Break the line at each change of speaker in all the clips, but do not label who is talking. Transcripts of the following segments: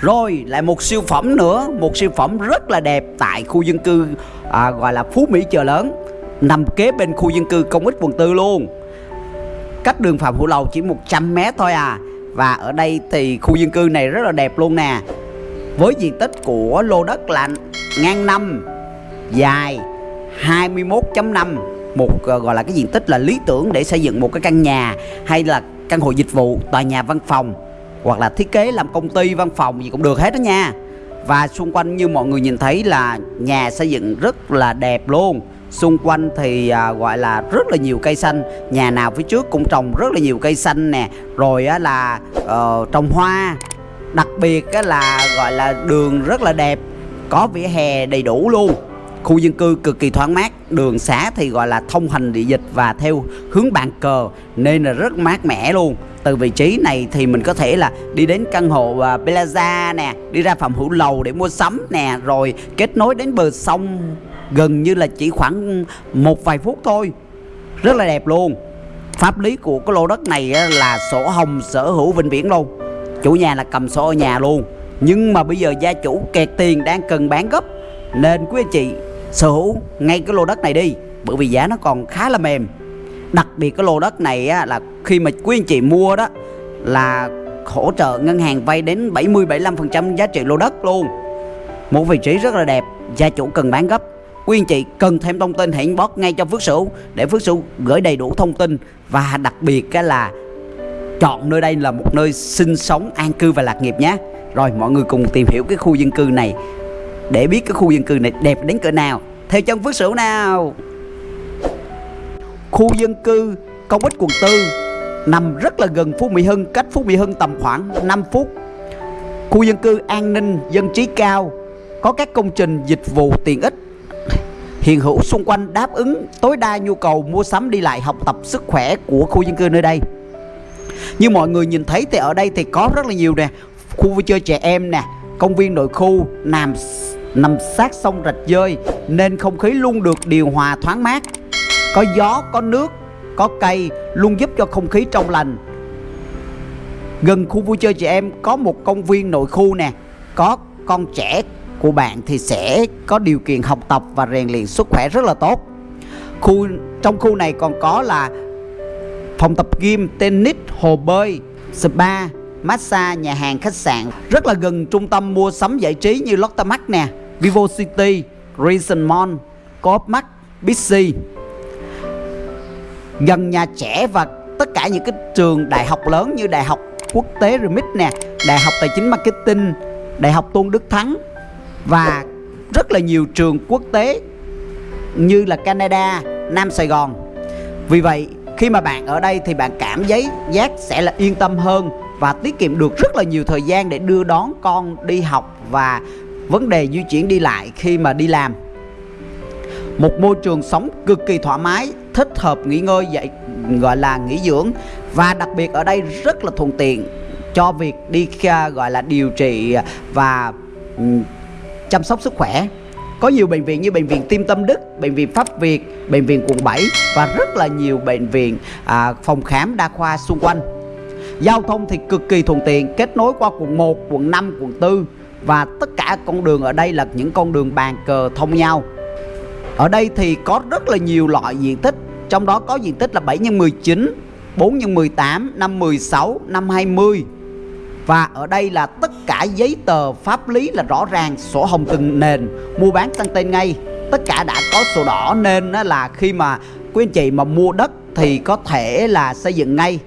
Rồi lại một siêu phẩm nữa Một siêu phẩm rất là đẹp tại khu dân cư à, Gọi là Phú Mỹ Chợ Lớn Nằm kế bên khu dân cư công ích quận tư luôn. Cách đường Phạm Hữu Lầu chỉ 100 mét thôi à Và ở đây thì khu dân cư này rất là đẹp luôn nè. Với diện tích của lô đất là ngang năm Dài 21.5 Một uh, gọi là cái diện tích là lý tưởng để xây dựng một cái căn nhà Hay là căn hộ dịch vụ, tòa nhà văn phòng hoặc là thiết kế làm công ty văn phòng gì cũng được hết đó nha. Và xung quanh như mọi người nhìn thấy là nhà xây dựng rất là đẹp luôn. Xung quanh thì à, gọi là rất là nhiều cây xanh. Nhà nào phía trước cũng trồng rất là nhiều cây xanh nè. Rồi á, là uh, trồng hoa. Đặc biệt á, là gọi là đường rất là đẹp có vỉa hè đầy đủ luôn. Khu dân cư cực kỳ thoáng mát. Đường xá thì gọi là thông hành địa dịch và theo hướng bàn cờ nên là rất mát mẻ luôn từ vị trí này thì mình có thể là đi đến căn hộ uh, Plaza nè đi ra phòng Hữu Lầu để mua sắm nè rồi kết nối đến bờ sông gần như là chỉ khoảng một vài phút thôi. Rất là đẹp luôn. Pháp lý của cái lô đất này là sổ hồng sở hữu vĩnh viễn luôn. Chủ nhà là cầm sổ ở nhà luôn. Nhưng mà bây giờ gia chủ kẹt tiền đang cần bán gấp nên quý anh chị sở hữu ngay cái lô đất này đi bởi vì giá nó còn khá là mềm đặc biệt cái lô đất này á, là khi mà quý anh chị mua đó là hỗ trợ ngân hàng vay đến 70 75% giá trị lô đất luôn. Một vị trí rất là đẹp gia chủ cần bán gấp. Quý anh chị cần thêm thông tin hãy inbox ngay cho Phước Sửu để Phước Sửu gửi đầy đủ thông tin. Và đặc biệt cái là chọn nơi đây là một nơi sinh sống an cư và lạc nghiệp nhé. Rồi mọi người cùng tìm hiểu cái khu dân cư này để biết cái khu dân cư này đẹp đến cỡ nào. Theo chân Phước Sửu nào khu dân cư công ích quận tư, nằm rất là gần Phú Mỹ Hưng, cách Phú Mỹ Hưng tầm khoảng 5 phút. Khu dân cư an ninh, dân trí cao, có các công trình dịch vụ tiện ích. Hiện hữu xung quanh đáp ứng tối đa nhu cầu mua sắm đi lại, học tập sức khỏe của khu dân cư nơi đây. Như mọi người nhìn thấy thì ở đây thì có rất là nhiều nè, khu vui chơi trẻ em nè, công viên nội khu, nằm nằm sát sông rạch dơi nên không khí luôn được điều hòa thoáng mát có gió, có nước, có cây, luôn giúp cho không khí trong lành. Gần khu vui chơi trẻ em có một công viên nội khu nè. Có con trẻ của bạn thì sẽ có điều kiện học tập và rèn luyện sức khỏe rất là tốt. Khu, trong khu này còn có là phòng tập gym, tennis, hồ bơi, spa, massage, nhà hàng, khách sạn. Rất là gần trung tâm mua sắm giải trí như Lotte Mart nè, Vivo City Reason Mall, Coop Mart Bixi gần nhà trẻ và tất cả những cái trường đại học lớn như đại học quốc tế Remit nè đại học tài chính marketing đại học Tôn Đức Thắng và rất là nhiều trường quốc tế như là Canada, Nam Sài Gòn. Vì vậy khi mà bạn ở đây thì bạn cảm giấy giác sẽ là yên tâm hơn và tiết kiệm được rất là nhiều thời gian để đưa đón con đi học và vấn đề di chuyển đi lại khi mà đi làm. Một môi trường sống cực kỳ thoải mái, thích hợp nghỉ ngơi dạy gọi là nghỉ dưỡng và đặc biệt ở đây rất là thuận tiện cho việc đi gọi là điều trị và ừ, chăm sóc sức khỏe có nhiều bệnh viện như bệnh viện Tim Tâm Đức, bệnh viện Pháp Việt, bệnh viện quận 7 và rất là nhiều bệnh viện à, phòng khám đa khoa xung quanh. Giao thông thì cực kỳ thuận tiện, kết nối qua quận 1, quận 5, quận 4 và tất cả con đường ở đây là những con đường bàn cờ thông nhau. Ở đây thì có rất là nhiều loại diện tích, trong đó có diện tích là 7 x 19, 4 x 18, 5 16, 5 20 và ở đây là tất cả giấy tờ pháp lý là rõ ràng sổ hồng từng nền. Mua bán tăng tên ngay. Tất cả đã có sổ đỏ nên là khi mà quý anh chị mà mua đất thì có thể là xây dựng ngay.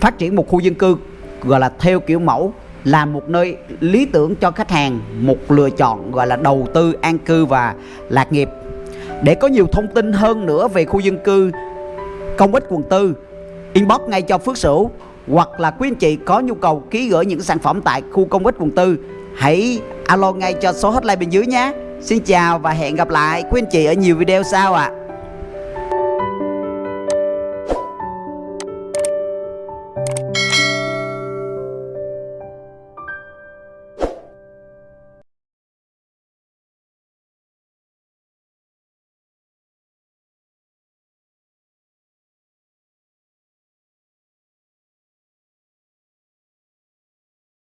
Phát triển một khu dân cư gọi là theo kiểu mẫu là một nơi lý tưởng cho khách hàng một lựa chọn gọi là đầu tư an cư và lạc nghiệp. Để có nhiều thông tin hơn nữa về khu dân cư, công ích quận tư, Inbox ngay cho Phước Sửu Hoặc là quý anh chị có nhu cầu ký gửi những sản phẩm tại khu công ích quận tư, Hãy alo ngay cho số hotline bên dưới nhé Xin chào và hẹn gặp lại quý anh chị ở nhiều video sau ạ à.